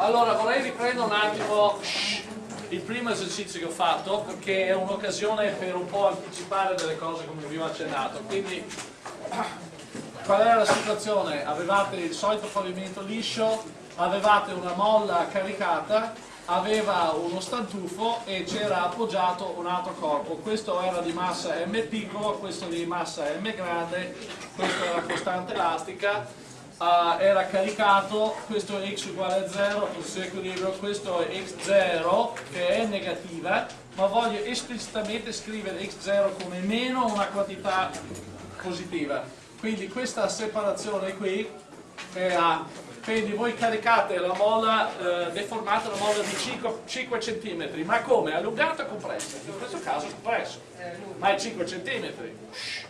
Allora vorrei riprendere un attimo il primo esercizio che ho fatto perché è un'occasione per un po' anticipare delle cose come vi ho accennato. Quindi qual era la situazione? Avevate il solito pavimento liscio, avevate una molla caricata, aveva uno stantufo e c'era appoggiato un altro corpo. Questo era di massa M piccolo, questo di massa M grande, questo era costante elastica uh, era caricato, questo è x uguale a 0, posizione equilibrio, questo è x0 che è negativa, ma voglio esplicitamente scrivere x0 come meno una quantità positiva. Quindi questa separazione qui è A. Quindi voi caricate la molla, eh, deformate la molla di 5, 5 cm, ma come? Allungata o compressa? In questo caso compresso, ma è 5 cm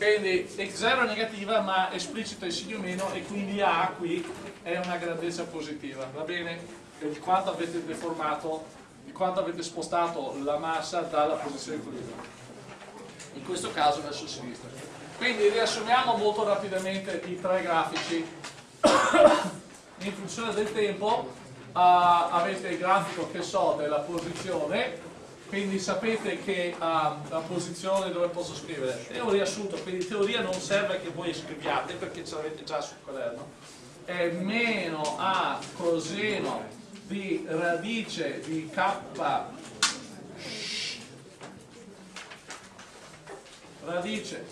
quindi x0 è negativa ma esplicito è segno meno e quindi A qui è una grandezza positiva, va bene? Di quanto avete deformato, di quanto avete spostato la massa dalla posizione equilibrio. In questo caso verso sinistra. Quindi riassumiamo molto rapidamente i tre grafici. In funzione del tempo uh, avete il grafico che so della posizione quindi sapete che uh, la posizione dove posso scrivere? È un riassunto, quindi in teoria non serve che voi scriviate perché ce l'avete già sul quaderno. È meno a coseno di radice di k radice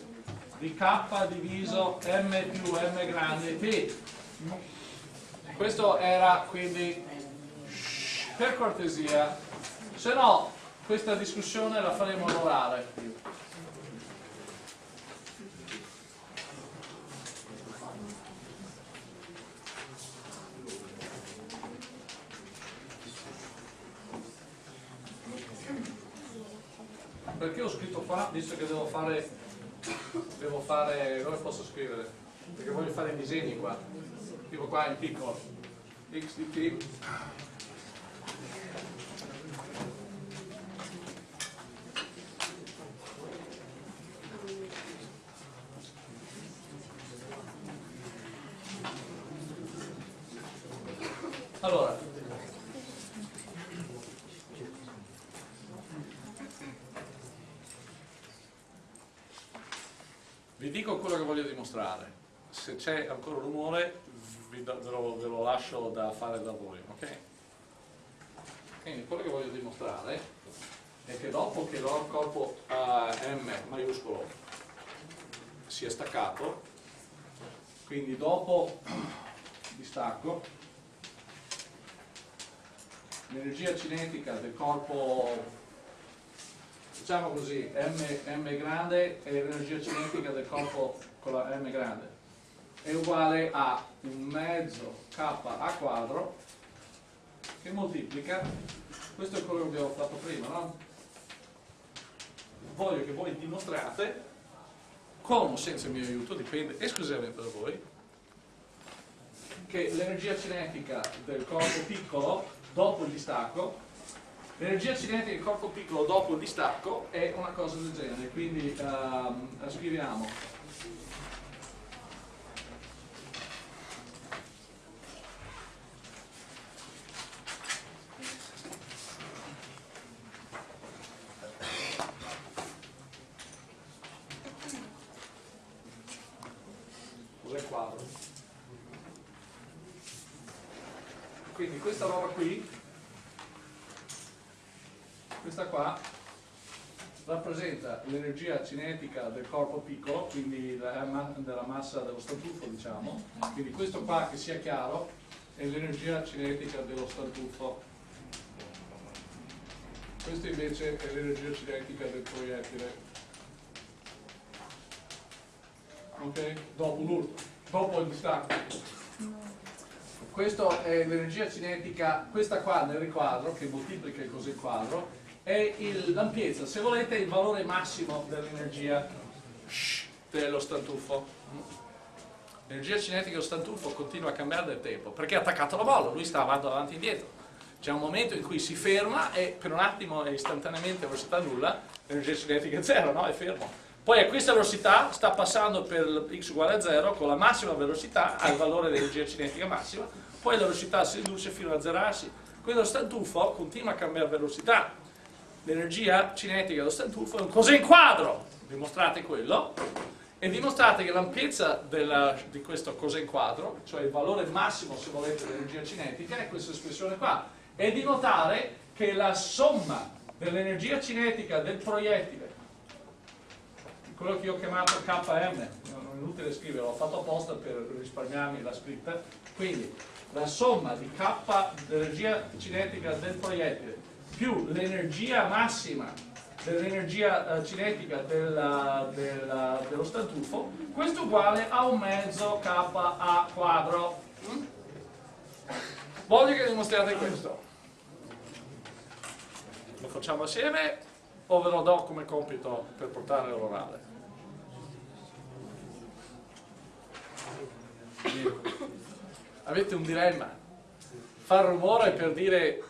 di k diviso m più m grande p questo era quindi per cortesia. Se no questa discussione la faremo all'orale. Perché ho scritto qua, visto che devo fare, devo fare, dove posso scrivere? Perché voglio fare i disegni qua, tipo qua in piccolo, x di t Allora, vi dico quello che voglio dimostrare. Se c'è ancora rumore ve lo, ve lo lascio da fare da voi, ok? Quindi quello che voglio dimostrare è che dopo che il corpo M maiuscolo si è staccato, quindi dopo distacco, l'energia cinetica del corpo, diciamo così, M, M grande e l'energia cinetica del corpo con la M grande è uguale a un mezzo K a quadro che moltiplica, questo è quello che abbiamo fatto prima, no? Voglio che voi dimostrate, con o senza il mio aiuto, dipende esclusivamente da voi, che l'energia cinetica del corpo piccolo dopo il distacco, l'energia cinetica del corpo piccolo dopo il distacco è una cosa del genere, quindi um, scriviamo cos'è il quadro? quindi questa roba qui questa qua rappresenta l'energia cinetica del corpo piccolo quindi della massa dello statuffo diciamo. Quindi questo qua che sia chiaro è l'energia cinetica dello statuffo questo invece è l'energia cinetica del proiettile. Ok? dopo l'urto dopo il distacco. Questa è l'energia cinetica, questa qua nel riquadro, che moltiplica così il quadro, è l'ampiezza, se volete il valore massimo dell'energia dello stantufo. L'energia cinetica dello stantufo continua a cambiare nel tempo, perché ha attaccato la bolla, lui sta andando avanti e indietro. C'è un momento in cui si ferma e per un attimo e istantaneamente a velocità nulla l'energia cinetica è zero, no? È fermo Poi a questa velocità sta passando per x uguale a 0 con la massima velocità al valore dell'energia cinetica massima, poi la velocità si riduce fino a zerarsi. Quindi lo stantufo continua a cambiare velocità. L'energia cinetica dello stantufo è un cos'è in quadro, dimostrate quello, e dimostrate che l'ampiezza di questo cos'è in quadro, cioè il valore massimo se volete dell'energia cinetica, è questa espressione qua, e di notare che la somma dell'energia cinetica del proiettile quello che io ho chiamato KM, non è inutile scrivere, l'ho fatto apposta per risparmiarmi la scritta, quindi la somma di K dell'energia cinetica del proiettile più l'energia massima dell'energia eh, cinetica della, della, dello stantufo, questo uguale a un mezzo Ka quadro. Mm? Voglio che dimostriate questo. Lo facciamo assieme o ve lo do come compito per portare l'orale? Avete un dilemma, far rumore per dire,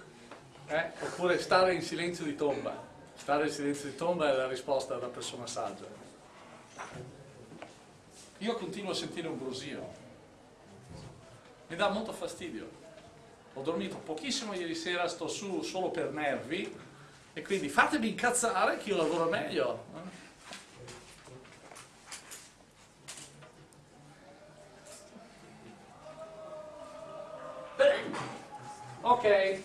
eh, oppure stare in silenzio di tomba. Stare in silenzio di tomba è la risposta della persona saggia. Io continuo a sentire un brusio, mi dà molto fastidio. Ho dormito pochissimo ieri sera, sto su solo per nervi e quindi fatemi incazzare che io lavoro meglio. Ok.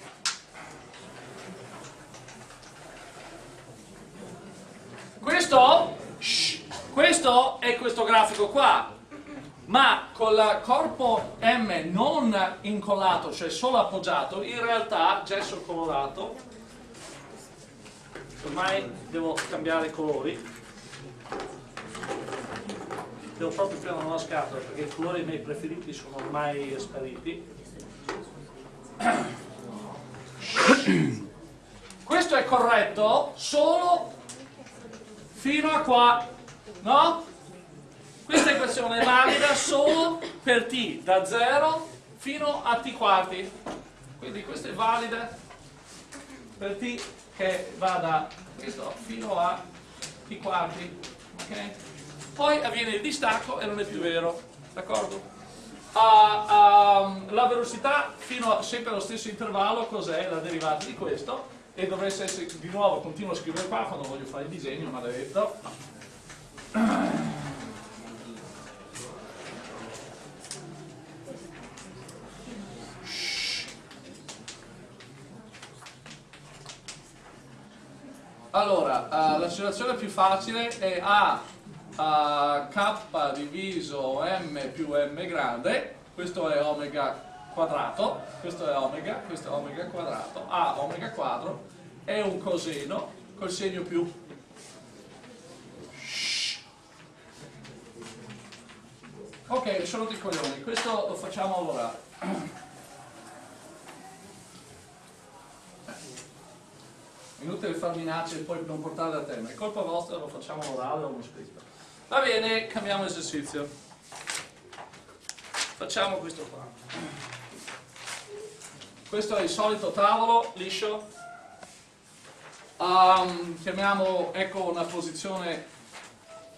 Questo, questo è questo grafico qua, ma con il corpo M non incollato, cioè solo appoggiato, in realtà gesso colorato, ormai devo cambiare colori, devo proprio prendere una scatola perché i colori miei preferiti sono ormai spariti. Questo è corretto solo fino a qua, no? Questa equazione è valida solo per t da 0 fino a t quarti. Quindi questa è valida per t che va da questo fino a t quarti. Okay? Poi avviene il distacco e non è più vero, d'accordo? a, a, la velocità fino a sempre allo stesso intervallo cos'è la derivata di questo e dovresse essere di nuovo continuo a scrivere qua quando voglio fare il disegno maledetto allora uh, la situazione più facile è A a k diviso m più m grande, questo è omega quadrato, questo è omega, questo è omega quadrato, a omega quadro è un coseno col segno più. Ok, sono dei coglioni, questo lo facciamo lavorare. Inutile far minacce e poi non portarle a termine, è colpa vostra, lo facciamo orale o uno scritto. Va bene, cambiamo esercizio. Facciamo questo qua. Questo è il solito tavolo liscio. Um, chiamiamo, ecco una posizione,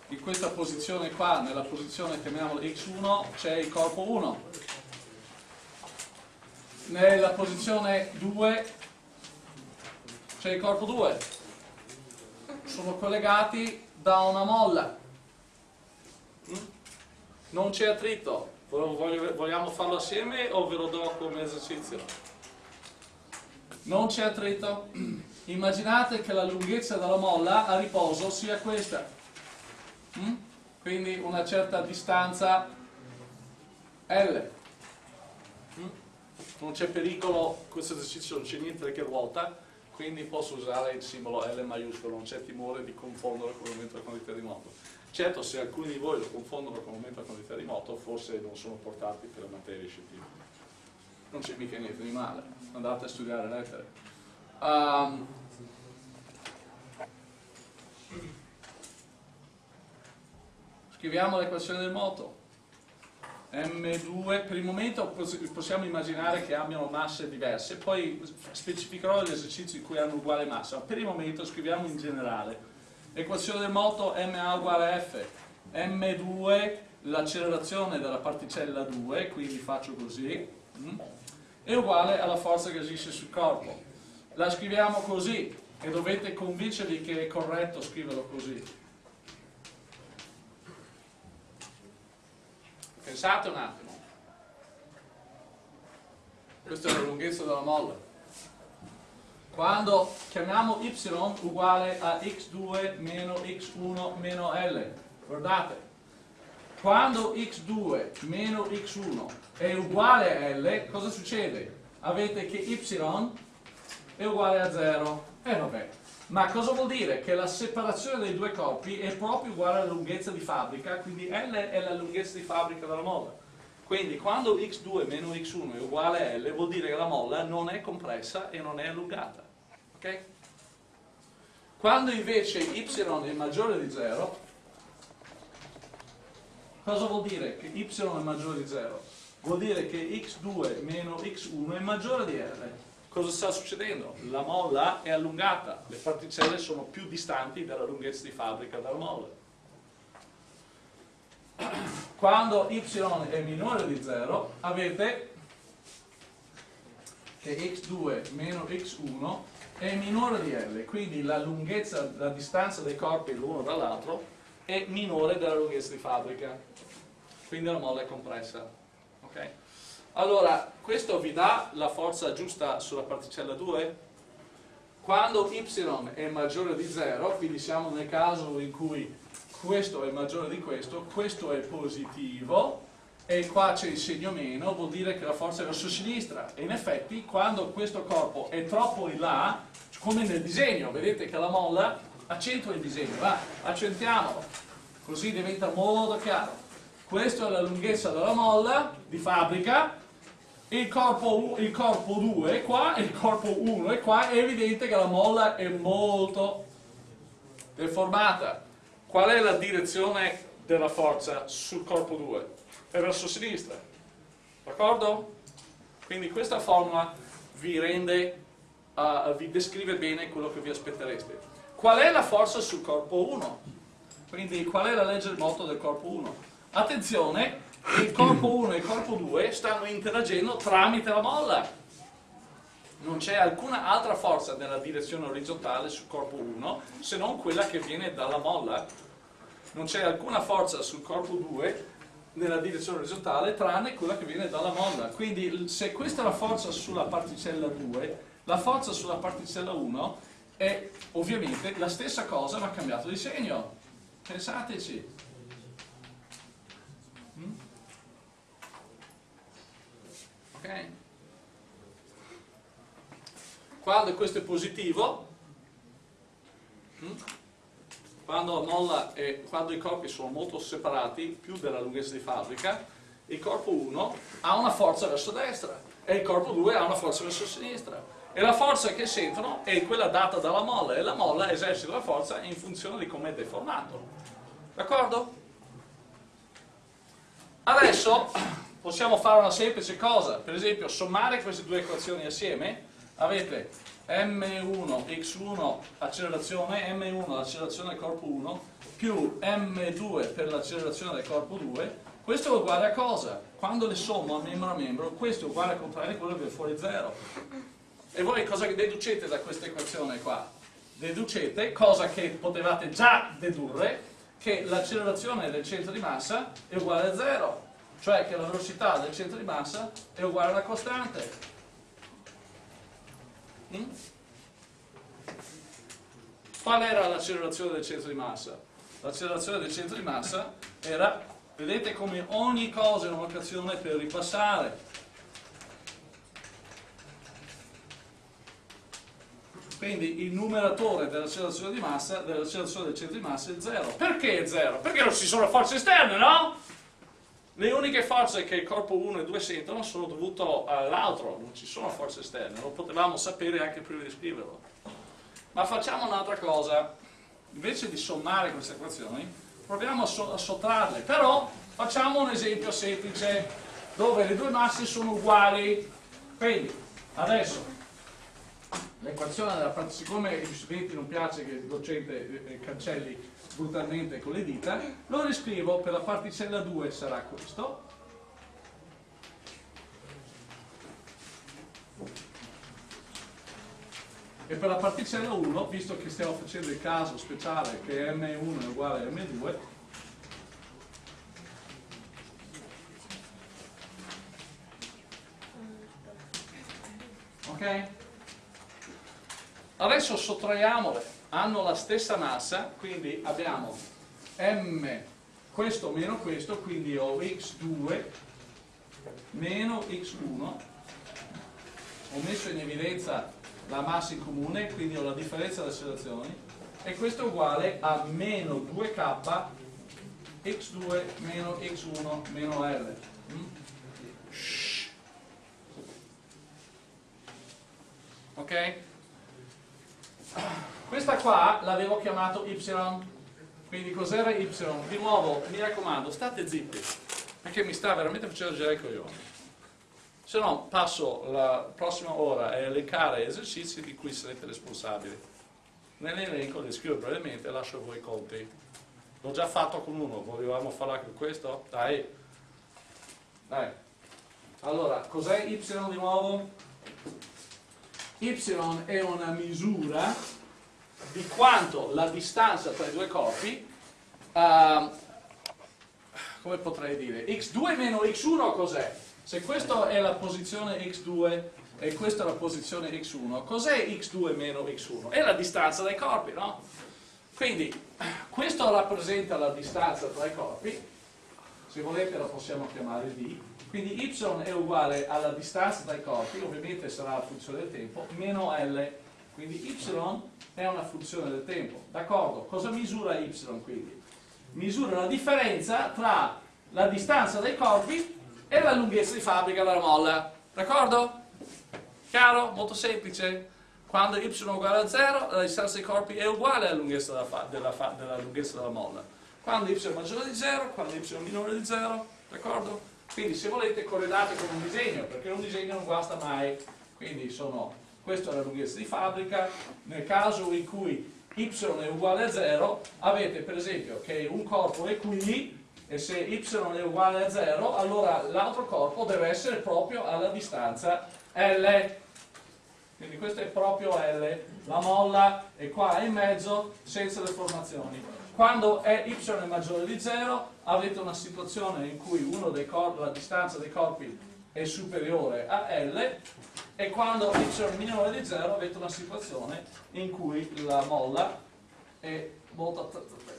in questa posizione qua, nella posizione chiamiamola x1, c'è il corpo 1. Nella posizione 2 c'è il corpo 2. Sono collegati da una molla non c'è attrito, vogliamo farlo assieme o ve lo do come esercizio? Non c'è attrito, immaginate che la lunghezza della molla a riposo sia questa, mm? quindi una certa distanza L. Mm? Non c'è pericolo, questo esercizio non c'è niente che ruota, quindi posso usare il simbolo L maiuscolo, non c'è timore di confondere con il momento della quantità di moto. Certo, se alcuni di voi lo confondono con un momento a quantità di moto, forse non sono portati per la materia scientifica. Non c'è mica niente di male, andate a studiare lettere. Um, scriviamo l'equazione del moto. M2, per il momento possiamo immaginare che abbiano masse diverse, poi specificherò gli esercizi in cui hanno uguale massa, ma per il momento scriviamo in generale. Equazione del moto ma uguale f, m2 l'accelerazione della particella 2, quindi faccio così, mm, è uguale alla forza che agisce sul corpo. La scriviamo così e dovete convincervi che è corretto scriverlo così. Pensate un attimo. Questa è la lunghezza della molla. Quando chiamiamo y uguale a x2 meno x1 meno L, guardate, quando x2 meno x1 è uguale a L, cosa succede? Avete che y è uguale a 0. E eh, vabbè. Ma cosa vuol dire? Che la separazione dei due corpi è proprio uguale alla lunghezza di fabbrica, quindi L è la lunghezza di fabbrica della molla. Quindi quando x2 meno x1 è uguale a L vuol dire che la molla non è compressa e non è allungata. Ok? Quando invece y è maggiore di 0, cosa vuol dire che y è maggiore di 0? Vuol dire che x2 meno x1 è maggiore di L. Cosa sta succedendo? La molla è allungata, le particelle sono più distanti dalla lunghezza di fabbrica della molla quando y è minore di 0 avete che x2 meno x1 è minore di L, quindi la lunghezza, la distanza dei corpi l'uno dall'altro è minore della lunghezza di fabbrica, quindi la molla è compressa. Okay? Allora, questo vi dà la forza giusta sulla particella 2? Quando y è maggiore di 0, quindi siamo nel caso in cui questo è maggiore di questo, questo è positivo e qua c'è il segno meno, vuol dire che la forza è verso sinistra e in effetti quando questo corpo è troppo in là, come nel disegno, vedete che la molla accentua il disegno, va, accentuiamolo, così diventa molto chiaro. Questa è la lunghezza della molla di fabbrica, il corpo, il corpo 2 è qua il corpo 1 è qua, è evidente che la molla è molto deformata. Qual è la direzione della forza sul corpo 2? È verso sinistra, d'accordo? Quindi questa formula vi rende, uh, vi descrive bene quello che vi aspettereste. Qual è la forza sul corpo 1? Quindi qual è la legge del moto del corpo 1? Attenzione, il corpo 1 e il corpo 2 stanno interagendo tramite la molla. Non c'è alcuna altra forza nella direzione orizzontale sul corpo 1 se non quella che viene dalla molla non c'è alcuna forza sul corpo 2 nella direzione orizzontale tranne quella che viene dalla molla quindi se questa è la forza sulla particella 2 la forza sulla particella 1 è ovviamente la stessa cosa ma cambiato di segno pensateci mm? ok quando questo è positivo mm? quando, molla e, quando i corpi sono molto separati, più della lunghezza di fabbrica, il corpo 1 ha una forza verso destra e il corpo 2 ha una forza verso sinistra. E la forza che sentono è quella data dalla molla e la molla esercita la forza in funzione di come è deformato. D'accordo? Adesso possiamo fare una semplice cosa, per esempio sommare queste due equazioni assieme, avete M1 x1 accelerazione, M1 accelerazione del corpo 1 più M2 per l'accelerazione del corpo 2 questo è uguale a cosa? Quando le sommo a membro a membro questo è uguale al contrario quello che viene fuori 0 e voi cosa deducete da questa equazione qua? deducete, cosa che potevate già dedurre che l'accelerazione del centro di massa è uguale a 0 cioè che la velocità del centro di massa è uguale alla costante Mm? Qual era l'accelerazione del centro di massa? L'accelerazione del centro di massa era, vedete come ogni cosa è un'occasione per ripassare. Quindi il numeratore dell'accelerazione di massa, dell'accelerazione del centro di massa è 0. Perché è 0? Perché non ci sono forze esterne, no? Le uniche forze che il corpo 1 e 2 sentono sono dovute all'altro, non ci sono forze esterne, lo potevamo sapere anche prima di scriverlo. Ma facciamo un'altra cosa, invece di sommare queste equazioni, proviamo a, so a sottrarle, però facciamo un esempio semplice, dove le due masse sono uguali. Quindi, adesso, l'equazione della parte, siccome agli studenti non piace che il docente eh, cancelli brutalmente con le dita, lo riscrivo per la particella 2 sarà questo. E per la particella 1, visto che stiamo facendo il caso speciale che M1 è uguale a M2, ok? Adesso sottraiamole, hanno la stessa massa, quindi abbiamo m questo meno questo, quindi ho x2 meno x1, ho messo in evidenza la massa in comune, quindi ho la differenza delle oscillazioni, e questo è uguale a meno 2k x2 meno x1 meno l. Mm? Ok? Questa qua l'avevo chiamato y, quindi cos'era y? Di nuovo, mi raccomando, state zitti, perché mi sta veramente facendo girare i coglioni. Se no passo la prossima ora a elencare esercizi di cui sarete responsabili. Nell'elenco li scrivo brevemente e lascio voi i conti. L'ho già fatto con uno, volevamo farla con questo? Dai. Dai. Allora, cos'è y di nuovo? y è una misura di quanto la distanza tra i due corpi, uh, come potrei dire, x2 meno x1 cos'è? Se questa è la posizione x2 e questa è la posizione x1, cos'è x2 meno x1? È la distanza dai corpi, no? Quindi questo rappresenta la distanza tra i corpi, se volete la possiamo chiamare d, quindi y è uguale alla distanza dai corpi, ovviamente sarà la funzione del tempo, meno L, quindi y è una funzione del tempo. D'accordo? Cosa misura y quindi? Misura la differenza tra la distanza dai corpi e la lunghezza di fabbrica della molla. D'accordo? Chiaro? Molto semplice. Quando y è uguale a 0, la distanza dei corpi è uguale alla lunghezza della, della, della lunghezza della molla. Quando y è maggiore di 0, quando y è minore di 0, d'accordo? Quindi se volete corredate con un disegno, perché un disegno non guasta mai. Quindi sono, questa è la lunghezza di fabbrica, nel caso in cui y è uguale a 0, avete per esempio che un corpo è qui, e se y è uguale a 0, allora l'altro corpo deve essere proprio alla distanza L. Quindi questo è proprio L, la molla è qua in mezzo senza deformazioni. Quando y è maggiore di 0 avete una situazione in cui la distanza dei corpi è superiore a L e quando y è minore di 0 avete una situazione in cui la molla è molto,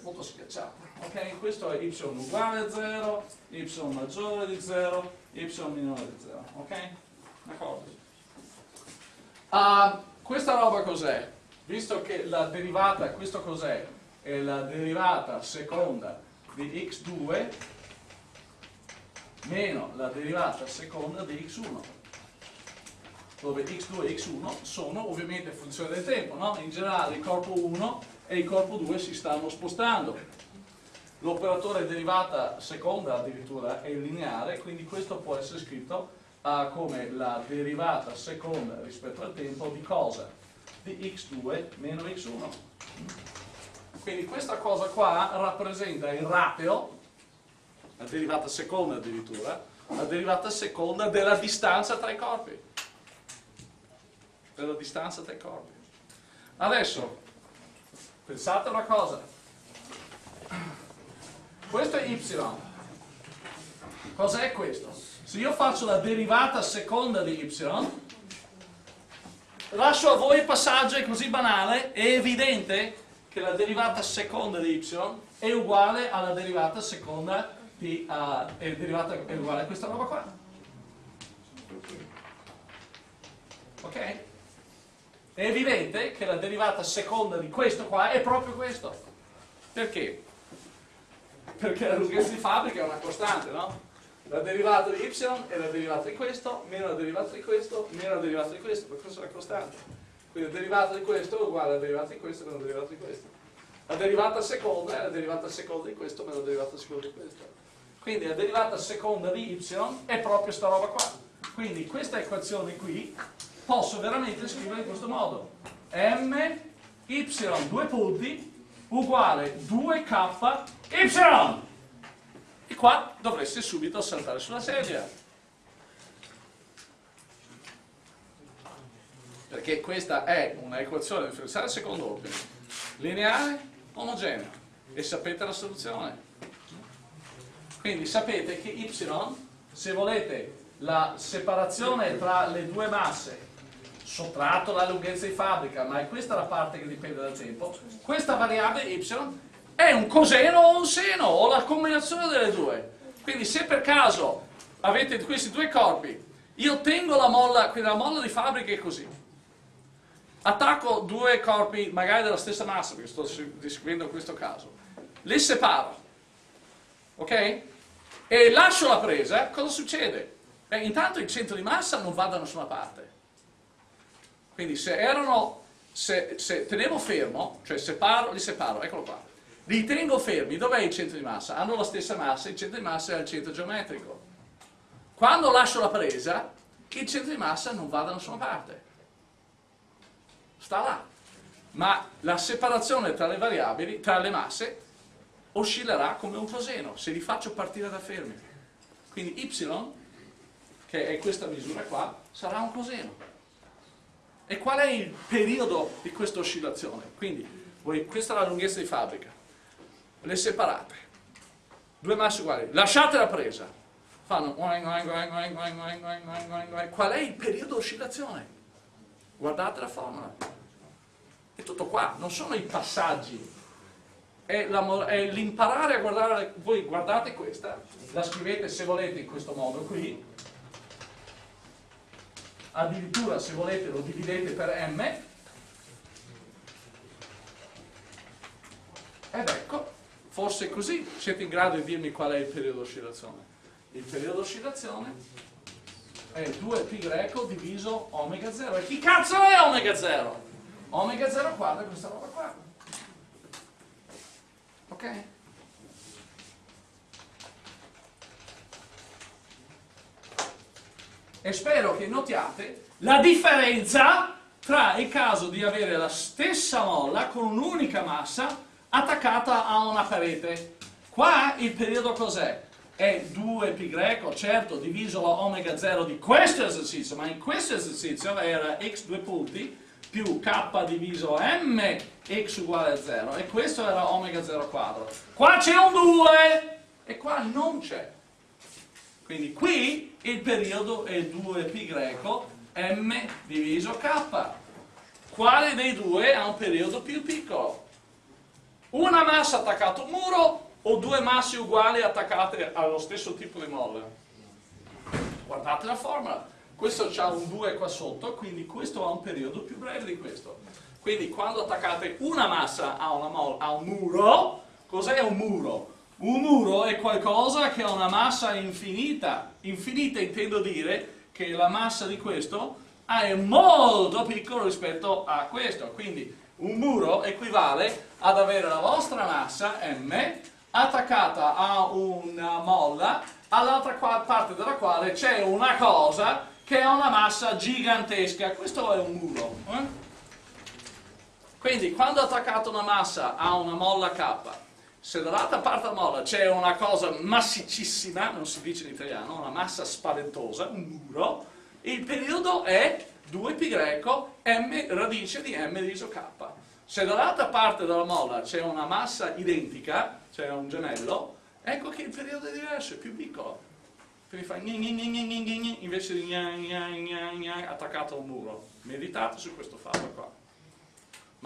molto schiacciata. Okay? Questo è y uguale a 0, y maggiore di 0, y minore di 0. Ok? D'accordo? Uh, questa roba cos'è? Visto che la derivata, questo cos'è? è la derivata seconda di x2 meno la derivata seconda di x1 dove x2 e x1 sono ovviamente funzione del tempo no? in generale il corpo 1 e il corpo 2 si stanno spostando l'operatore derivata seconda addirittura è lineare quindi questo può essere scritto uh, come la derivata seconda rispetto al tempo di cosa? di x2 meno x1 quindi questa cosa qua rappresenta il ratio, la derivata seconda addirittura, la derivata seconda della distanza tra i corpi. Della distanza tra i corpi. Adesso, pensate una cosa. Questo è y. Cos'è questo? Se io faccio la derivata seconda di y, lascio a voi il passaggio, è così banale, è evidente che la derivata seconda di y è uguale alla derivata seconda di uh, è, derivata, è uguale a questa roba qua. Ok? È evidente che la derivata seconda di questo qua è proprio questo. Perché? Perché la lunghezza di fabbrica è una costante, no? La derivata di y è la derivata di questo, meno la derivata di questo, meno la derivata di questo, per questo è una costante. Quindi la derivata di questo è uguale alla derivata di questo meno la derivata di questo. La derivata seconda è la derivata seconda di questo meno la derivata seconda di questo. Quindi la derivata seconda di y è proprio sta roba qua. Quindi questa equazione qui posso veramente scrivere in questo modo. M, Y, due punti, uguale 2K, Y. E qua dovreste subito saltare sulla sedia. Perché questa è una equazione differenziale secondo ordine, lineare, omogenea. E sapete la soluzione. Quindi sapete che y, se volete la separazione tra le due masse, sottratto la lunghezza di fabbrica, ma è questa la parte che dipende dal tempo, questa variabile y è un coseno o un seno, o la combinazione delle due. Quindi se per caso avete questi due corpi, io tengo la molla, quindi la molla di fabbrica è così, attacco due corpi magari della stessa massa, perché sto descrivendo questo caso, li separo, ok? E lascio la presa, cosa succede? Beh, intanto il centro di massa non va da nessuna parte. Quindi se erano, se, se tenevo fermo, cioè separo, li separo, eccolo qua, li tengo fermi, dov'è il centro di massa? Hanno la stessa massa, il centro di massa è al centro geometrico. Quando lascio la presa, il centro di massa non va da nessuna parte. Sta là. Ma la separazione tra le variabili, tra le masse, oscillerà come un coseno se li faccio partire da fermi. Quindi y, che è questa misura qua, sarà un coseno. E qual è il periodo di questa oscillazione? Quindi, voi, questa è la lunghezza di fabbrica, le separate, due masse uguali, lasciate la presa, fanno qual è il periodo di oscillazione? Guardate la formula. È tutto qua, non sono i passaggi è l'imparare a guardare, voi guardate questa, la scrivete se volete in questo modo qui, addirittura se volete lo dividete per m, ed ecco, forse così siete in grado di dirmi qual è il periodo oscillazione. Il periodo oscillazione è 2π greco diviso omega 0. E chi cazzo è omega 0? Omega 0 quadro è questa roba qua. E spero che notiate la differenza tra il caso di avere la stessa molla con un'unica massa attaccata a una parete. Qua il periodo cos'è? È 2π greco, certo, diviso la omega 0 di questo esercizio, ma in questo esercizio era x due punti più k diviso m x uguale a 0 e questo era omega 0 quadro. Qua c'è un 2 e qua non c'è. Quindi qui il periodo è 2π greco m diviso k. Quale dei due ha un periodo più piccolo? Una massa attaccata a un muro o due masse uguali attaccate allo stesso tipo di molla? Guardate la formula. Questo ha un 2 qua sotto, quindi questo ha un periodo più breve di questo. Quindi quando attaccate una massa a, una a un muro, cos'è un muro? Un muro è qualcosa che ha una massa infinita. Infinita intendo dire che la massa di questo è molto piccolo rispetto a questo. Quindi un muro equivale ad avere la vostra massa m attaccata a una molla all'altra parte della quale c'è una cosa che ha una massa gigantesca. Questo è un muro. Eh? Quindi quando attaccato una massa a una molla K, se dall'altra parte della molla c'è una cosa massicissima, non si dice in italiano, una massa spaventosa, un muro, il periodo è 2π greco m radice di m diviso k. Se dall'altra parte della molla c'è una massa identica, cioè un gemello, ecco che il periodo è diverso, è più piccolo. Quindi fa invece di attaccato a un muro. Meditate su questo fatto qua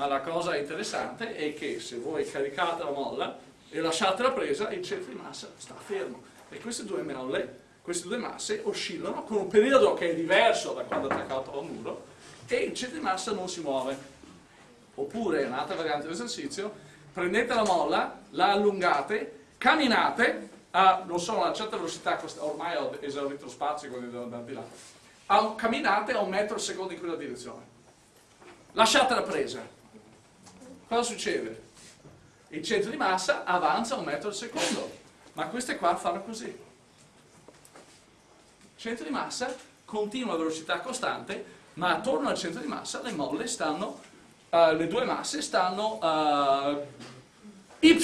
ma la cosa interessante è che se voi caricate la molla e lasciate la presa, il centro di massa sta fermo e queste due molle, queste due masse oscillano con un periodo che è diverso da quando è attaccato al muro e il centro di massa non si muove. Oppure, un'altra variante dell'esercizio, prendete la molla, la allungate, camminate a, non so, a una certa velocità, ormai ho esaurito lo spazio, quindi devo andare di là, a, camminate a un metro al secondo in quella direzione. Lasciate la presa, cosa succede? Il centro di massa avanza un metro al secondo, ma queste qua fanno così. Il centro di massa continua a velocità costante, ma attorno al centro di massa le molle stanno, uh, le due masse stanno uh, y,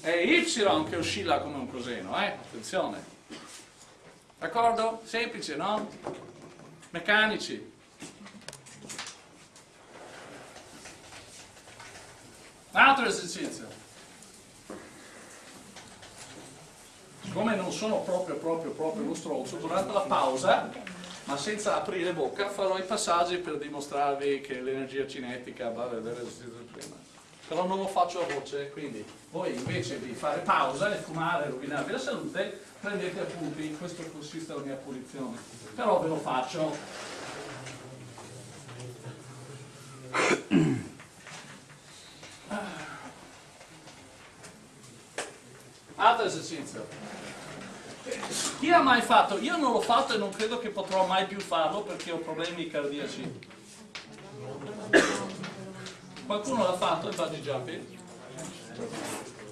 è y che oscilla come un coseno, eh? attenzione. D'accordo? Semplice, no? Meccanici. Altro esercizio. Siccome non sono proprio, proprio, proprio lo stronzo, durante la pausa, ma senza aprire bocca, farò i passaggi per dimostrarvi che l'energia cinetica va dell'esercizio prima. Però non lo faccio a voce, quindi voi invece di fare pausa e fumare e rovinarvi la salute, prendete appunti, questo consiste la mia punizione. Però ve lo faccio. Altro esercizio. Chi ha mai fatto? Io non l'ho fatto e non credo che potrò mai più farlo perché ho problemi cardiaci. Qualcuno l'ha fatto il bungee jumping?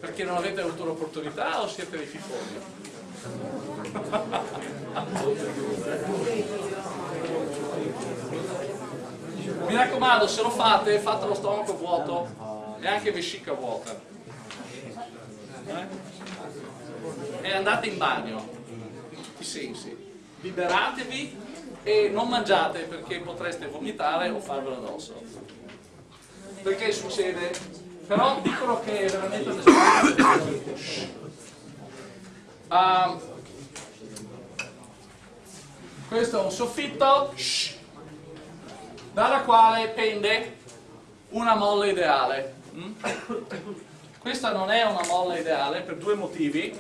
Perché non avete avuto l'opportunità o siete dei fifoni? Mi raccomando, se lo fate, fate lo stomaco vuoto e anche vescica vuota. Eh? E andate in bagno, i sensi. Liberatevi e non mangiate perché potreste vomitare o farvelo addosso. Perché succede? Però dicono che è veramente. Um, questo è un soffitto dalla quale pende una molla ideale. Mm? Questa non è una molla ideale per due motivi.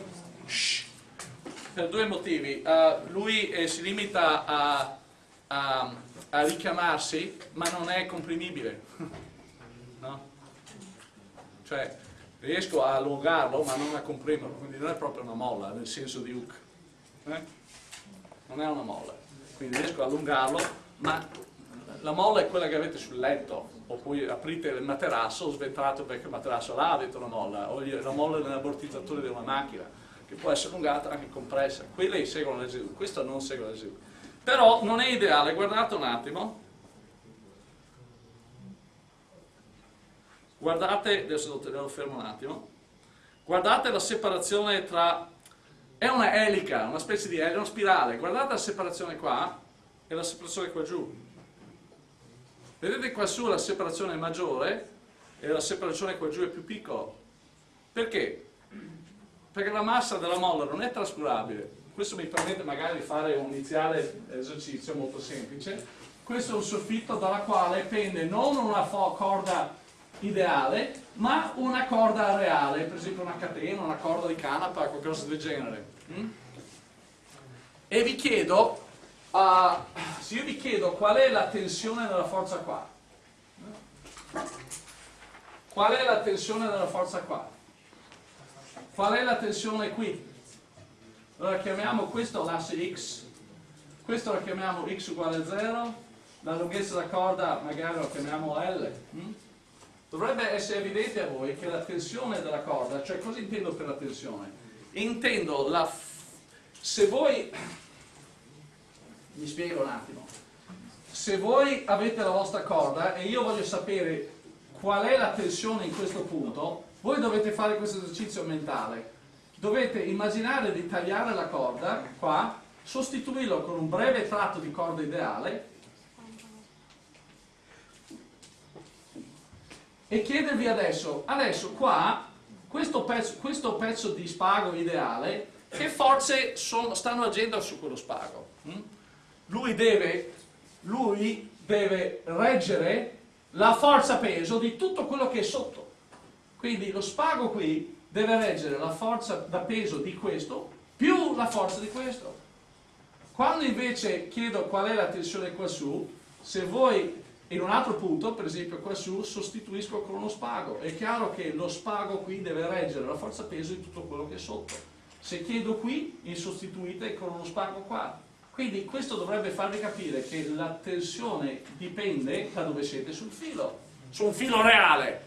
Per due motivi. Uh, lui eh, si limita a, a, a, richiamarsi, ma non è comprimibile. Cioè, riesco a allungarlo, ma non a comprimerlo, quindi non è proprio una molla, nel senso di hook. Eh? Non è una molla. Quindi riesco a allungarlo, ma la molla è quella che avete sul letto, o poi aprite il materasso, sventrate il vecchio materasso, là avete una molla, o la molla nell'ammortizzatore di una macchina, che può essere allungata anche compressa. Quelle seguono l'esecuzione, questo non segue l'esecuzione. Però non è ideale, guardate un attimo. Guardate, adesso lo fermo un attimo, guardate la separazione tra, è una elica, una specie di elica, una spirale, guardate la separazione qua e la separazione qua giù Vedete qua su la separazione è maggiore e la separazione qua giù è più piccola. Perché? Perché la massa della molla non è trascurabile. Questo mi permette magari di fare un iniziale esercizio molto semplice. Questo è un soffitto dalla quale pende non una corda ideale, ma una corda reale, per esempio una catena, una corda di canapa, qualcosa del genere. Mm? E vi chiedo Uh, se io vi chiedo qual è la tensione della forza qua, qual è la tensione della forza qua? Qual è la tensione qui? Allora chiamiamo questo l'asse x, questo lo chiamiamo x uguale a 0, la lunghezza della corda magari lo chiamiamo L. Hm? Dovrebbe essere evidente a voi che la tensione della corda, cioè cosa intendo per la tensione? Intendo la... se voi mi spiego un attimo. Se voi avete la vostra corda e io voglio sapere qual è la tensione in questo punto, voi dovete fare questo esercizio mentale. Dovete immaginare di tagliare la corda, qua, sostituirlo con un breve tratto di corda ideale e chiedervi adesso, adesso qua, questo pezzo, questo pezzo di spago ideale, che forze sono, stanno agendo su quello spago? Hm? lui deve, lui deve reggere la forza peso di tutto quello che è sotto. Quindi lo spago qui deve reggere la forza da peso di questo più la forza di questo. Quando invece chiedo qual è la tensione qua su, se voi in un altro punto, per esempio qua su, sostituisco con uno spago. È chiaro che lo spago qui deve reggere la forza peso di tutto quello che è sotto. Se chiedo qui, mi sostituite con uno spago qua. Quindi questo dovrebbe farvi capire che la tensione dipende da dove siete sul filo, su un filo reale.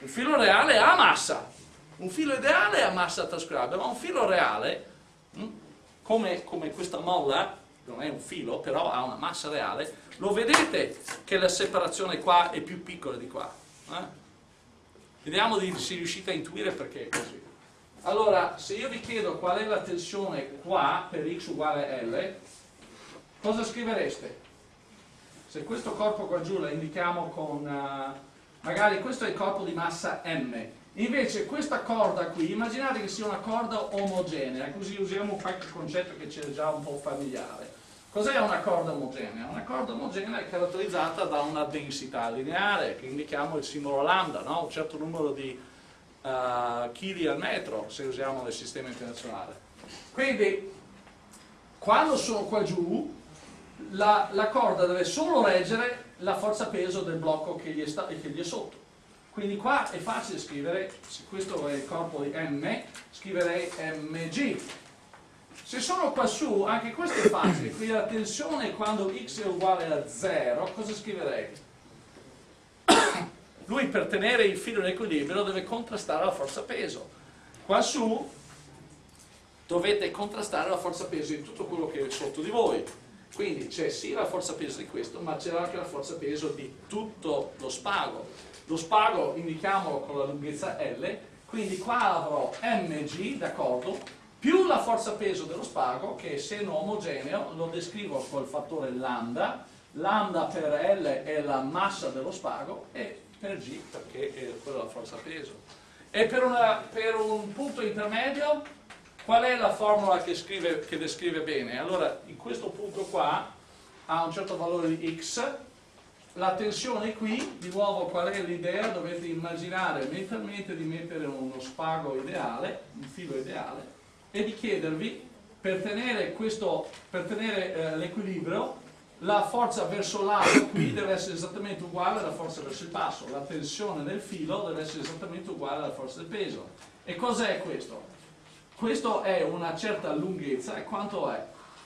Un filo reale ha massa, un filo ideale ha massa trascurabile, ma un filo reale, hm, come, come questa molla, non è un filo, però ha una massa reale, lo vedete che la separazione qua è più piccola di qua. Eh? Vediamo di, se riuscite a intuire perché è così. Allora, se io vi chiedo qual è la tensione qua per x uguale L, cosa scrivereste? Se questo corpo qua giù la indichiamo con, uh, magari questo è il corpo di massa M, invece questa corda qui, immaginate che sia una corda omogenea, così usiamo qualche concetto che c'è già un po' familiare. Cos'è una corda omogenea? Una corda omogenea è caratterizzata da una densità lineare, che indichiamo il simbolo lambda, no? un certo numero di uh, chili al metro, se usiamo nel sistema internazionale. Quindi, quando sono qua giù, la, la corda deve solo reggere la forza peso del blocco che gli, è che gli è sotto. Quindi qua è facile scrivere, se questo è il corpo di M, scriverei mg. Se sono qua su, anche questo è facile, qui la tensione quando x è uguale a 0, cosa scriverei? Lui per tenere il filo in equilibrio deve contrastare la forza peso. Qua su dovete contrastare la forza peso di tutto quello che è sotto di voi. Quindi c'è sì la forza peso di questo, ma c'è anche la forza peso di tutto lo spago. Lo spago indichiamolo con la lunghezza L, quindi qua avrò mg, d'accordo, più la forza peso dello spago, che essendo omogeneo lo descrivo col fattore lambda, lambda per L è la massa dello spago e per G perché è quella la forza peso. E per, una, per un punto intermedio Qual è la formula che, scrive, che, descrive bene? Allora, in questo punto qua ha un certo valore di x, la tensione qui, di nuovo qual è l'idea? Dovete immaginare mentalmente di mettere uno spago ideale, un filo ideale, e di chiedervi, per tenere, tenere eh, l'equilibrio, la forza verso l'alto qui deve essere esattamente uguale alla forza verso il basso, la tensione del filo deve essere esattamente uguale alla forza del peso. E cos'è questo? questo è una certa lunghezza e quanto è?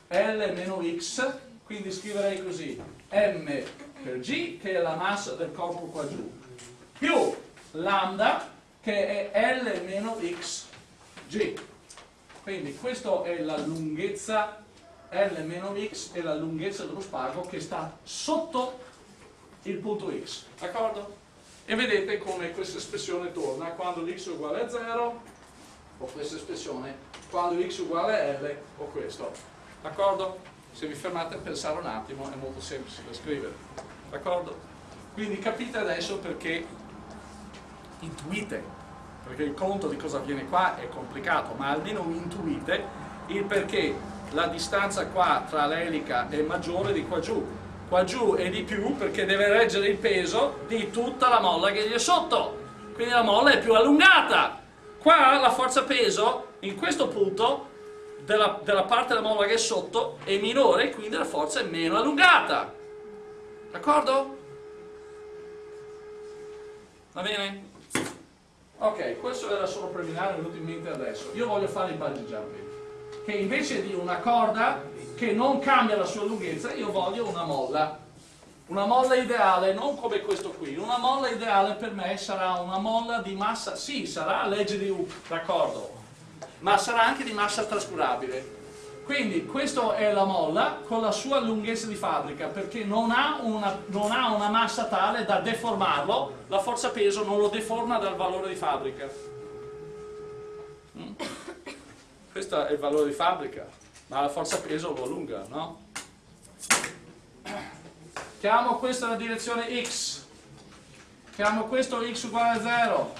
L meno x, quindi scriverei così, m per g che è la massa del corpo qua giù, più lambda che è L meno x g. Quindi questa è la lunghezza L meno x è la lunghezza dello spago che sta sotto il punto x, d'accordo? E vedete come questa espressione torna quando x è uguale a 0 o questa espressione quando x uguale a L o questo. D'accordo? Se vi fermate a pensare un attimo è molto semplice da scrivere. D'accordo? Quindi capite adesso perché intuite, perché il conto di cosa avviene qua è complicato, ma almeno intuite il perché la distanza qua tra l'elica è maggiore di qua giù. Qua giù è di più perché deve reggere il peso di tutta la molla che gli è sotto. Quindi la molla è più allungata Qua la forza peso, in questo punto, della, della parte della molla che è sotto, è minore, quindi la forza è meno allungata. D'accordo? Va bene? Ok, questo era solo preliminare, è venuto in mente adesso. Io voglio fare il bungee jumping, che invece di una corda che non cambia la sua lunghezza, io voglio una molla. Una molla ideale, non come questo qui, una molla ideale per me sarà una molla di massa, sì, sarà legge di Hooke, d'accordo, ma sarà anche di massa trascurabile. Quindi questa è la molla con la sua lunghezza di fabbrica perché non ha, una, non ha una massa tale da deformarlo, la forza peso non lo deforma dal valore di fabbrica. Mm? Questo è il valore di fabbrica, ma la forza peso lo allunga, no? chiamo questa la direzione x, chiamo questo x uguale a 0,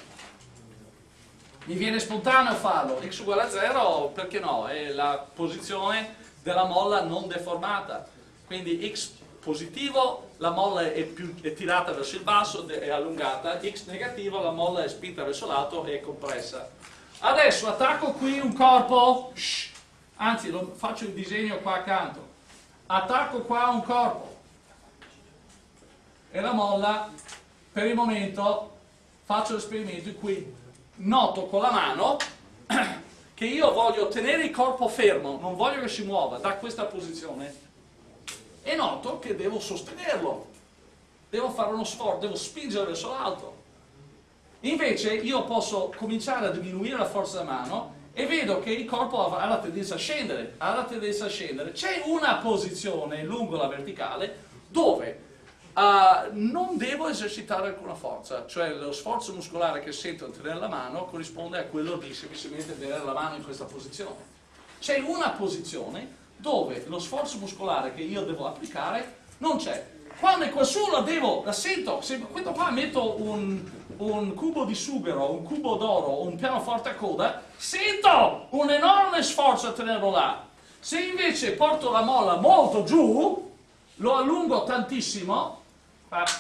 mi viene spontaneo farlo, x uguale a 0 perché no, è la posizione della molla non deformata, quindi x positivo la molla è, più, è tirata verso il basso, è allungata, x negativo la molla è spinta verso l'alto e è compressa. Adesso attacco qui un corpo, shh, anzi lo, faccio il disegno qua accanto, attacco qua un corpo, e la molla per il momento faccio l'esperimento cui noto con la mano che io voglio tenere il corpo fermo, non voglio che si muova da questa posizione e noto che devo sostenerlo, devo fare uno sforzo, devo spingere verso l'alto. Invece io posso cominciare a diminuire la forza della mano e vedo che il corpo ha la tendenza a scendere, ha la tendenza a scendere. C'è una posizione lungo la verticale dove uh, non devo esercitare alcuna forza, cioè lo sforzo muscolare che sento a tenere la mano corrisponde a quello di semplicemente tenere la mano in questa posizione. C'è una posizione dove lo sforzo muscolare che io devo applicare non c'è. Quando è quassù la devo, la sento, se questo qua metto un, un cubo di sughero, un cubo d'oro, un pianoforte a coda, sento un enorme sforzo a tenerlo là. Se invece porto la molla molto giù, lo allungo tantissimo,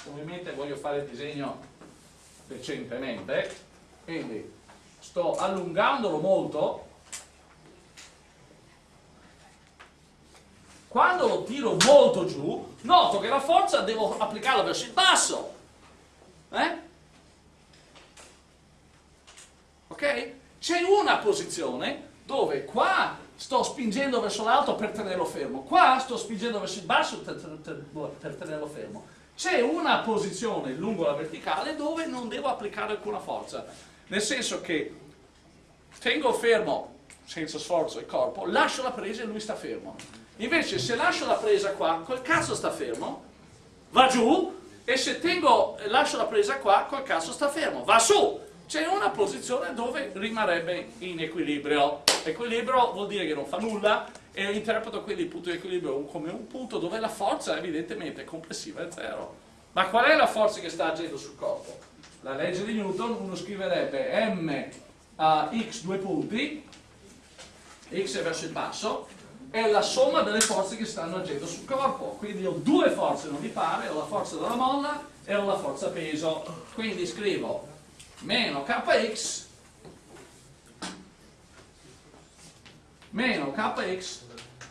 ovviamente voglio fare il disegno decentemente, quindi sto allungandolo molto, Quando lo tiro molto giù, noto che la forza devo applicarla verso il basso. Eh? Ok? C'è una posizione dove qua sto spingendo verso l'alto per tenerlo fermo, qua sto spingendo verso il basso per tenerlo fermo. C'è una posizione lungo la verticale dove non devo applicare alcuna forza, nel senso che tengo fermo senza sforzo il corpo, lascio la presa e lui sta fermo. Invece se lascio la presa qua, quel cazzo sta fermo, va giù, e se tengo, lascio la presa qua, quel cazzo sta fermo, va su. C'è una posizione dove rimarrebbe in equilibrio. Equilibrio vuol dire che non fa nulla e interpreto quindi il punto di equilibrio come un punto dove la forza evidentemente complessiva è zero. Ma qual è la forza che sta agendo sul corpo? La legge di Newton, uno scriverebbe m a x due punti, x è verso il basso, è la somma delle forze che stanno agendo sul corpo. Quindi ho due forze non mi pare, ho la forza della molla e ho la forza peso. Quindi scrivo meno kx meno kx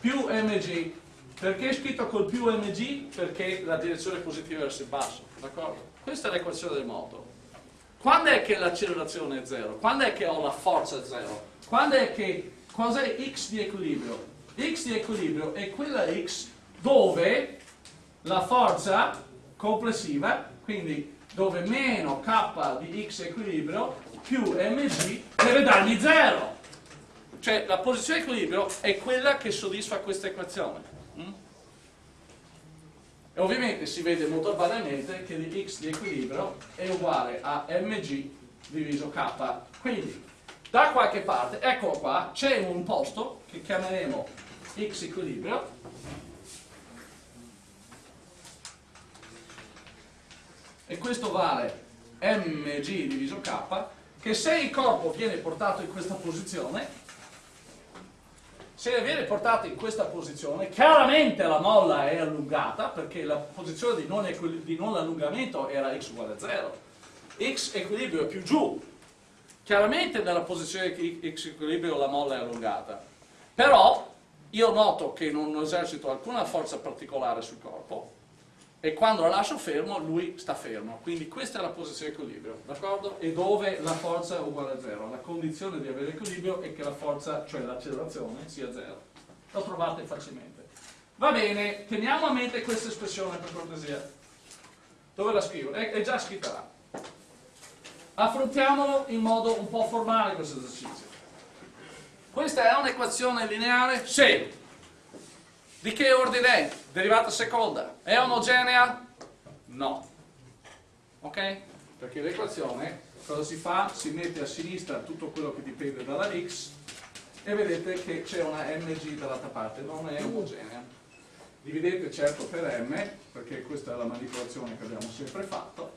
più mg. Perché è scritto col più mg? Perché la direzione è positiva verso il basso, d'accordo? Questa è l'equazione del moto. Quando è che l'accelerazione è zero? Quando è che ho la forza zero? Quando è che, cos'è x di equilibrio? x di equilibrio è quella x dove la forza complessiva, quindi dove meno k di x equilibrio più mg deve darmi 0. Cioè la posizione di equilibrio è quella che soddisfa questa equazione. Mm? E ovviamente si vede molto banalmente che di x di equilibrio è uguale a mg diviso k. Quindi da qualche parte, eccolo qua, c'è un posto che chiameremo x equilibrio e questo vale mg diviso k che se il corpo viene portato in questa posizione se viene portato in questa posizione chiaramente la molla è allungata perché la posizione di non, di non allungamento era x uguale a 0 x equilibrio è più giù. Chiaramente nella posizione x equilibrio la molla è allungata. Però io noto che non esercito alcuna forza particolare sul corpo e quando lo lascio fermo lui sta fermo quindi questa è la posizione equilibrio d'accordo? e dove la forza è uguale a zero la condizione di avere equilibrio è che la forza cioè l'accelerazione sia zero lo trovate facilmente va bene teniamo a mente questa espressione per cortesia dove la scrivo? è, è già scritta là affrontiamolo in modo un po' formale questo esercizio questa è un'equazione lineare? Sì. Di che ordine è? Derivata seconda. È omogenea? No. Ok? Perché l'equazione cosa si fa? Si mette a sinistra tutto quello che dipende dalla x e vedete che c'è una mg dall'altra parte, non è omogenea. Dividete certo per m, perché questa è la manipolazione che abbiamo sempre fatto,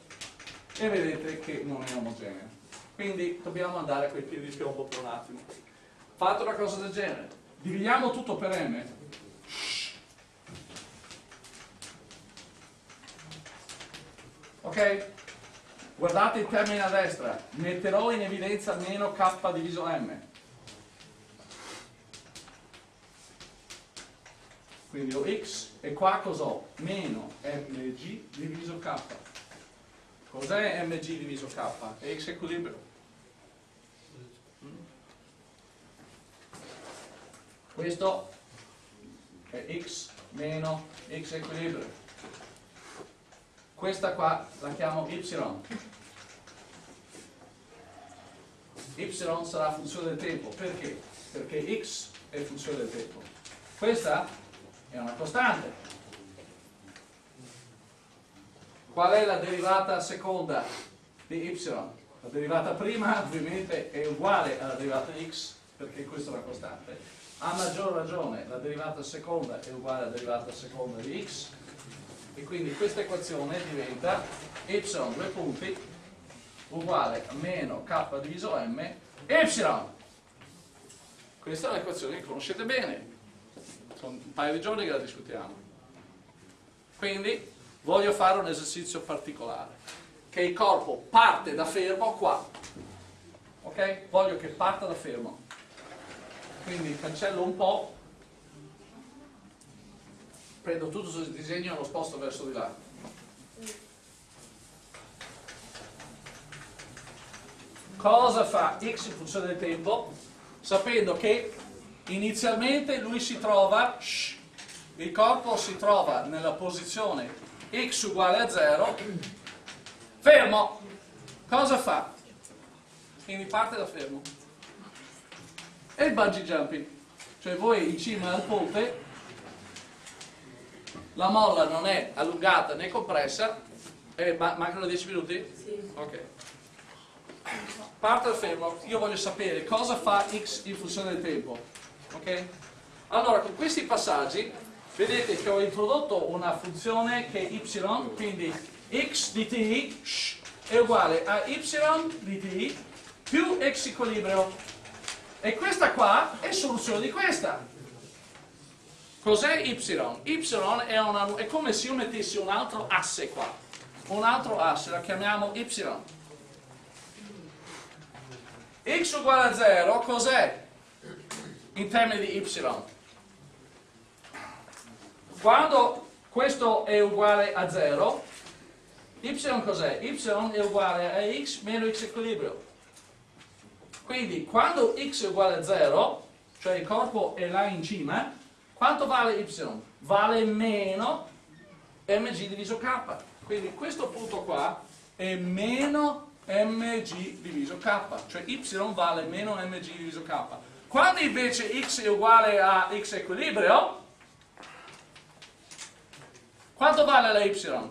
e vedete che non è omogenea. Quindi dobbiamo andare a quei piedi di piombo per un attimo. Fate una cosa del genere. Dividiamo tutto per m. Ok? Guardate il termine a destra. Metterò in evidenza meno k diviso m. Quindi ho x e qua cos'ho? Meno mg diviso k. Cos'è mg diviso k? È x equilibrio. questo è x meno x equilibrio questa qua la chiamo y y sarà funzione del tempo. Perché? Perché x è funzione del tempo. Questa è una costante. Qual è la derivata seconda di y? La derivata prima ovviamente è uguale alla derivata x perché questa è una costante. A maggior ragione la derivata seconda è uguale alla derivata seconda di x e quindi questa equazione diventa y due punti uguale a meno k diviso m y. Questa è un'equazione che conoscete bene, sono un paio di giorni che la discutiamo. Quindi voglio fare un esercizio particolare, che il corpo parte da fermo qua, ok? Voglio che parta da fermo. Quindi cancello un po', prendo tutto il disegno e lo sposto verso di là. Cosa fa x in funzione del tempo? Sapendo che inizialmente lui si trova, shh, il corpo si trova nella posizione x uguale a 0, fermo. Cosa fa? Quindi parte da fermo. E il bungee jumping. Cioè voi in cima al ponte, la molla non è allungata né compressa, eh, ma mancano 10 minuti? Sì. Ok. Parte da fermo, io voglio sapere cosa fa x in funzione del tempo. Ok? Allora, con questi passaggi vedete che ho introdotto una funzione che è y, quindi x di t è uguale a y di t più x equilibrio. E questa qua è soluzione di questa. Cos'è y? y è, una, è come se io mettessi un altro asse qua. Un altro asse, la chiamiamo y. x uguale a 0, cos'è? In termini di y. Quando questo è uguale a 0, y cos'è? y è uguale a x meno x equilibrio. Quindi quando x è uguale a 0, cioè il corpo è là in cima, quanto vale y? Vale meno mg diviso k. Quindi questo punto qua è meno mg diviso k, cioè y vale meno mg diviso k. Quando invece x è uguale a x equilibrio, quanto vale la y?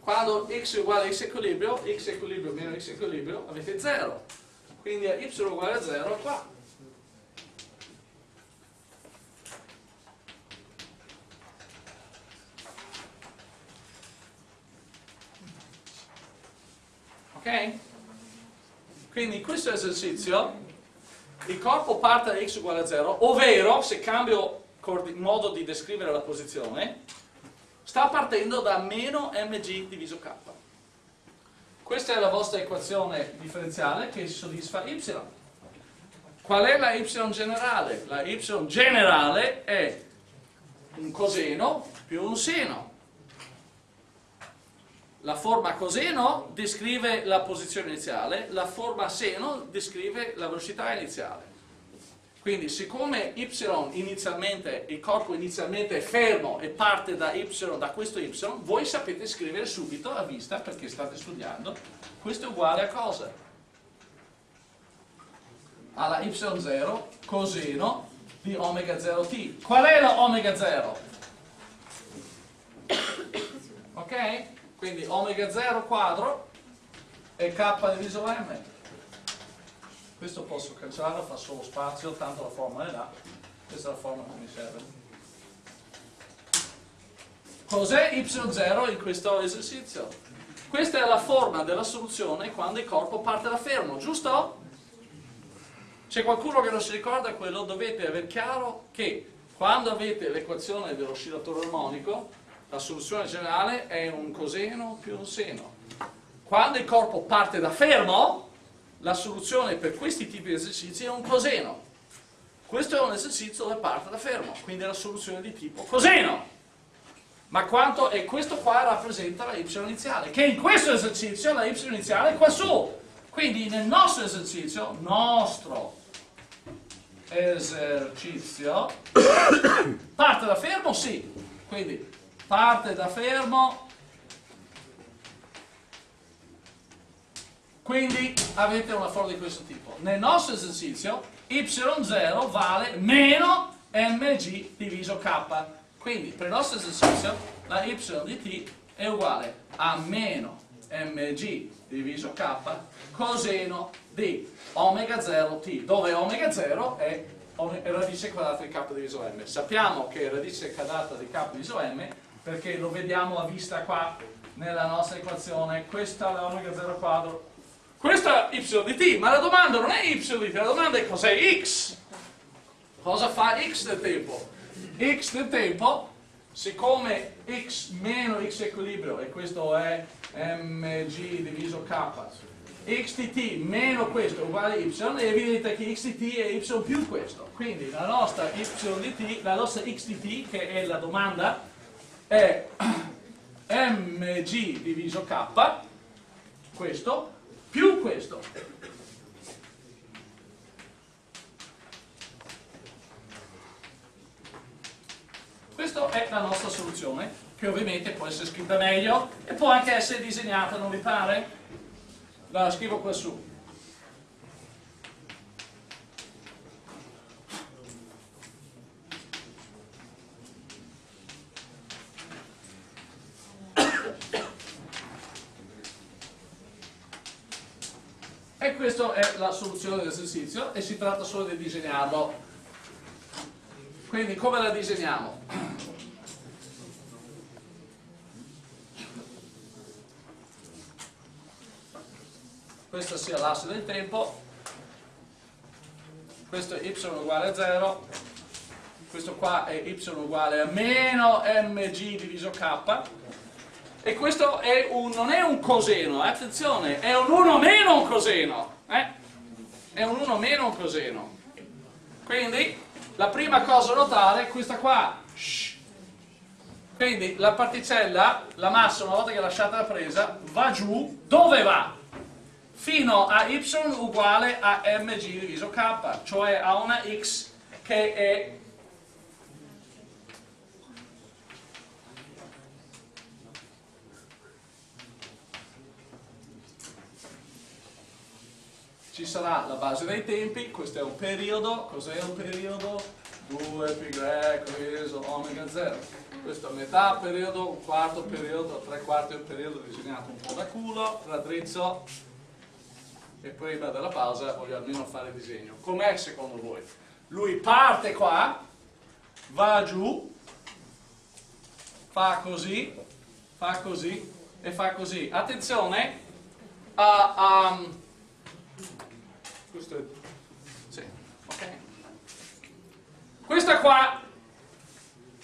Quando x è uguale a x equilibrio, x equilibrio meno x equilibrio, avete 0. Quindi y uguale a 0 qua. Quindi in questo esercizio il corpo parte da x uguale a 0, ovvero se cambio modo di descrivere la posizione, sta partendo da meno mg diviso k. Questa è la vostra equazione differenziale che soddisfa y. Qual è la y generale? La y generale è un coseno più un seno. La forma coseno descrive la posizione iniziale, la forma seno descrive la velocità iniziale. Quindi siccome y inizialmente, il corpo inizialmente è fermo e parte da y, da questo y, voi sapete scrivere subito a vista, perché state studiando, questo è uguale a cosa? Alla y0 coseno di omega 0t. Qual è la omega 0? Ok? Quindi omega 0 quadro è k diviso m questo posso cancellarlo, fa solo spazio, tanto la formula è là, questa è la formula che mi serve. Cos'è y0 in questo esercizio? Questa è la forma della soluzione quando il corpo parte da fermo, giusto? C'è qualcuno che non si ricorda quello? Dovete aver chiaro che quando avete l'equazione dell'oscillatore armonico, la soluzione generale è un coseno più un seno. Quando il corpo parte da fermo, la soluzione per questi tipi di esercizi è un coseno. Questo è un esercizio dove parte da fermo, quindi è la soluzione di tipo coseno. Ma quanto, e questo qua rappresenta la y iniziale, che in questo esercizio la y iniziale è qua su. Quindi nel nostro esercizio, nostro esercizio, parte da fermo? Sì. Quindi parte da fermo Quindi avete una formula di questo tipo. Nel nostro esercizio y0 vale meno mg diviso k. Quindi per il nostro esercizio la y di t è uguale a meno mg diviso k coseno di omega 0 t, dove omega 0 è radice quadrata di k diviso m. Sappiamo che radice quadrata di k diviso m perché lo vediamo a vista qua nella nostra equazione, questa è l'omega 0 quadro, questa è y di t, ma la domanda non è y di t, la domanda è cos'è x? Cosa fa x del tempo? x del tempo, siccome x meno x equilibrio, e questo è mg diviso k, x di t meno questo uguale y, è evidente che x di t è y più questo. Quindi la nostra y di t, la nostra x di t, che è la domanda, è mg diviso k, questo, più questo. Questa è la nostra soluzione, che ovviamente può essere scritta meglio e può anche essere disegnata, non vi pare? La scrivo qua su. È la soluzione dell'esercizio e si tratta solo di disegnarlo. Quindi come la disegniamo? Questa sia l'asse del tempo, questo è y uguale a 0, questo qua è y uguale a meno mg diviso k, e questo è un, non è un coseno, eh, attenzione, è un 1 meno un coseno? È un 1 meno un coseno. Quindi la prima cosa da notare è questa qua. Quindi la particella, la massa una volta che è lasciata la presa, va giù, dove va? Fino a y uguale a mg diviso k, cioè a una x che è ci sarà la base dei tempi, questo è un periodo, cos'è un periodo? 2 pi greco omega 0. Questo è metà periodo, un quarto periodo, tre quarti del periodo disegnato un po' da culo, raddrizzo e prima della pausa voglio almeno fare il disegno. Com'è secondo voi? Lui parte qua, va giù, fa così, fa così e fa così. Attenzione, uh, um, questo è... Sì, ok. Questa qua,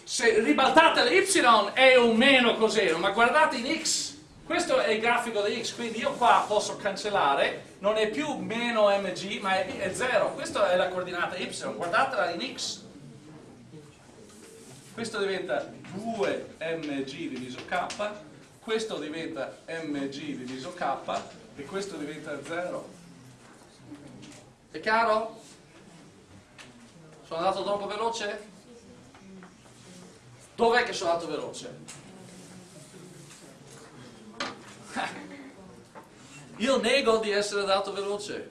se ribaltate le y è un meno coseno, ma guardate in x, questo è il grafico di x, quindi io qua posso cancellare, non è più meno mg, ma è 0. Questa è la coordinata y, guardatela in x. Questo diventa 2mg diviso k, questo diventa mg diviso k e questo diventa 0. È chiaro? Sono andato troppo veloce? Dov'è che sono andato veloce? Io nego di essere andato veloce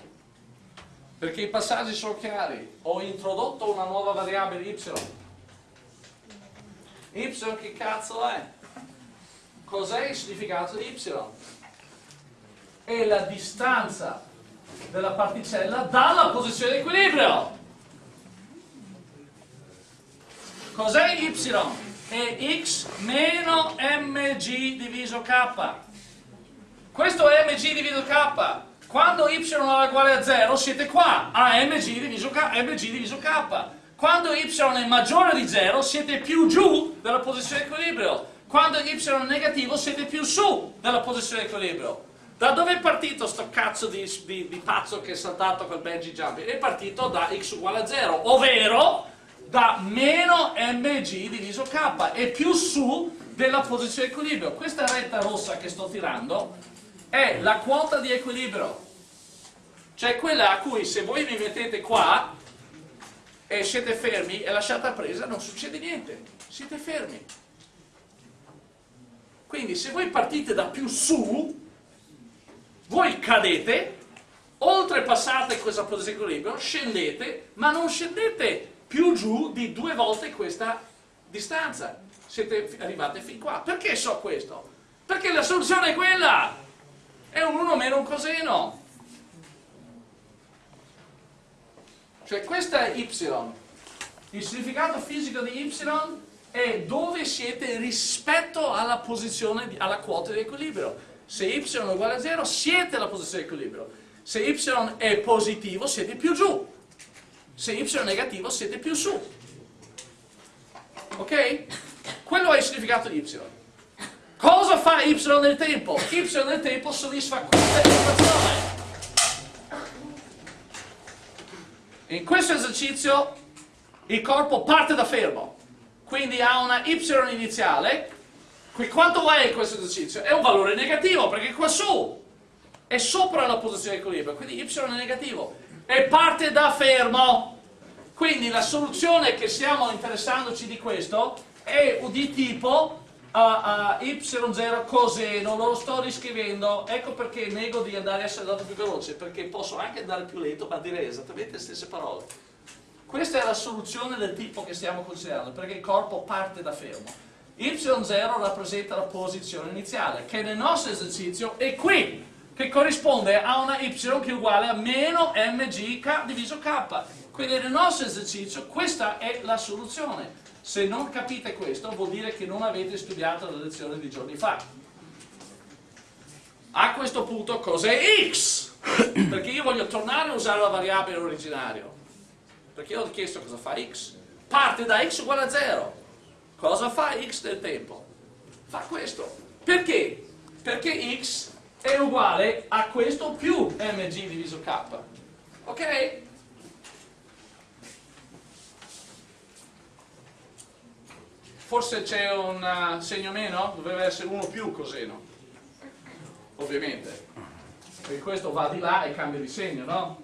perché i passaggi sono chiari. Ho introdotto una nuova variabile y. Y che cazzo è? Cos'è il significato di y? È la distanza della particella dalla posizione di equilibrio. Cos'è y? È x meno mg diviso k. Questo è mg diviso k. Quando y è uguale a 0 siete qua, a mg diviso k. Mg diviso k. Quando y è maggiore di 0 siete più giù dalla posizione di equilibrio. Quando y è negativo siete più su dalla posizione di equilibrio. Da dove è partito sto cazzo di, di, di pazzo che è saltato col bungee jumping? È partito da x uguale a 0, ovvero da meno mg diviso k, è più su della posizione di equilibrio. Questa retta rossa che sto tirando è la quota di equilibrio, cioè quella a cui se voi vi mettete qua e siete fermi e lasciate presa non succede niente, siete fermi. Quindi se voi partite da più su, voi cadete, oltrepassate questa posizione di equilibrio, scendete, ma non scendete più giù di due volte questa distanza. Siete arrivati fin qua. Perché so questo? Perché la soluzione è quella! È un 1 meno un coseno. Cioè questa è y. Il significato fisico di y è dove siete rispetto alla posizione, alla quota di equilibrio. Se y è uguale a 0 siete alla posizione di equilibrio. Se y è positivo siete più giù. Se y è negativo siete più su. Ok? Quello è il significato di y. Cosa fa y nel tempo? y nel tempo soddisfa questa equazione. In questo esercizio il corpo parte da fermo, quindi ha una y iniziale. Quanto è questo esercizio? È un valore negativo perché qua su è sopra la posizione di equilibrio, quindi y è negativo e parte da fermo. Quindi la soluzione che stiamo interessandoci di questo è di tipo a, a y0 coseno, lo sto riscrivendo, ecco perché nego di andare a essere dato più veloce, perché posso anche andare più lento, ma direi esattamente le stesse parole. Questa è la soluzione del tipo che stiamo considerando, perché il corpo parte da fermo. Y0 rappresenta la posizione iniziale, che nel nostro esercizio è qui, che corrisponde a una y che è uguale a meno mg diviso k. Quindi nel nostro esercizio questa è la soluzione. Se non capite questo vuol dire che non avete studiato la lezione di giorni fa. A questo punto cos'è x? Perché io voglio tornare a usare la variabile originaria. Perché io ho chiesto cosa fa x. Parte da x uguale a 0. Cosa fa x del tempo? Fa questo. Perché? Perché x è uguale a questo più mg diviso k. Ok? forse c'è un uh, segno meno, doveva essere uno più coseno, ovviamente, perché questo va di là e cambia di segno, no?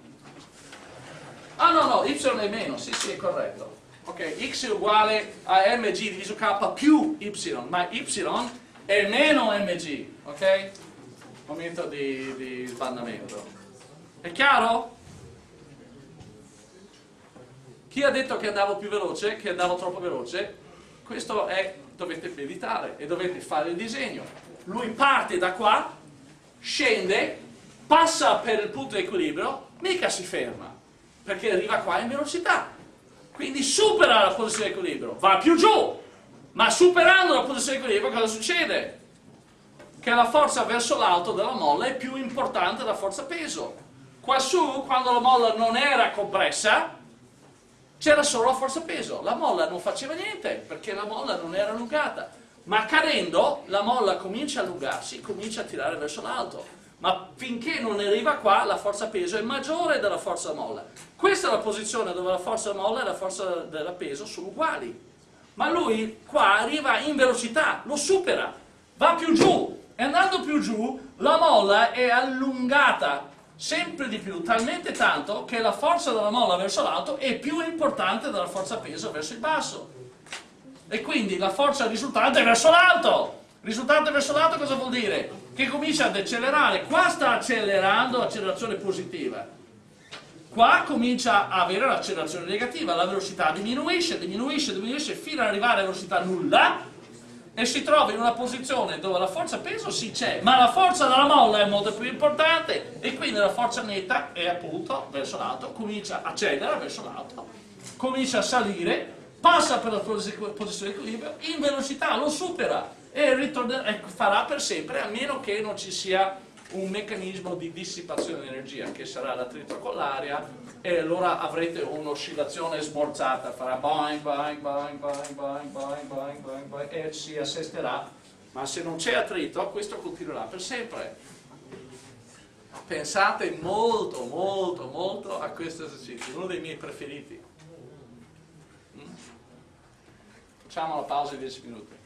Ah no, no, y è meno, sì sì è corretto. Ok, x è uguale a mg diviso k più y, ma y è meno mg, ok? Momento di, di sbandamento. È chiaro? Chi ha detto che andavo più veloce, che andavo troppo veloce? questo è, dovete meditare e dovete fare il disegno. Lui parte da qua, scende, passa per il punto di equilibrio, mica si ferma, perché arriva qua in velocità. Quindi supera la posizione di equilibrio, va più giù, ma superando la posizione di equilibrio cosa succede? Che la forza verso l'alto della molla è più importante della forza peso. Quassù, quando la molla non era compressa, c'era solo la forza peso, la molla non faceva niente perché la molla non era allungata, ma cadendo la molla comincia a allungarsi, comincia a tirare verso l'alto, ma finché non arriva qua la forza peso è maggiore della forza molla. Questa è la posizione dove la forza molla e la forza della peso sono uguali, ma lui qua arriva in velocità, lo supera, va più giù, e andando più giù la molla è allungata sempre di più, talmente tanto che la forza della molla verso l'alto è più importante della forza peso verso il basso. E quindi la forza risultante è verso l'alto. Risultante verso l'alto cosa vuol dire? Che comincia ad accelerare. Qua sta accelerando accelerazione positiva. Qua comincia a avere l'accelerazione negativa, la velocità diminuisce, diminuisce, diminuisce fino ad arrivare a velocità nulla e si trova in una posizione dove la forza peso sì c'è, ma la forza della molla è molto più importante e quindi la forza netta è appunto verso l'alto, comincia a cedere verso l'alto, comincia a salire, passa per la posizione di equilibrio, in velocità lo supera e, ritornerà, e farà per sempre a meno che non ci sia un meccanismo di dissipazione di energia che sarà l'attrito con l'aria e allora avrete un'oscillazione smorzata, farà boing, boing, boing, boing, boing, boing, boing, boing, boing e si assesterà, ma se non c'è attrito questo continuerà per sempre. Pensate molto, molto, molto a questo esercizio, uno dei miei preferiti. Facciamo una pausa di 10 minuti.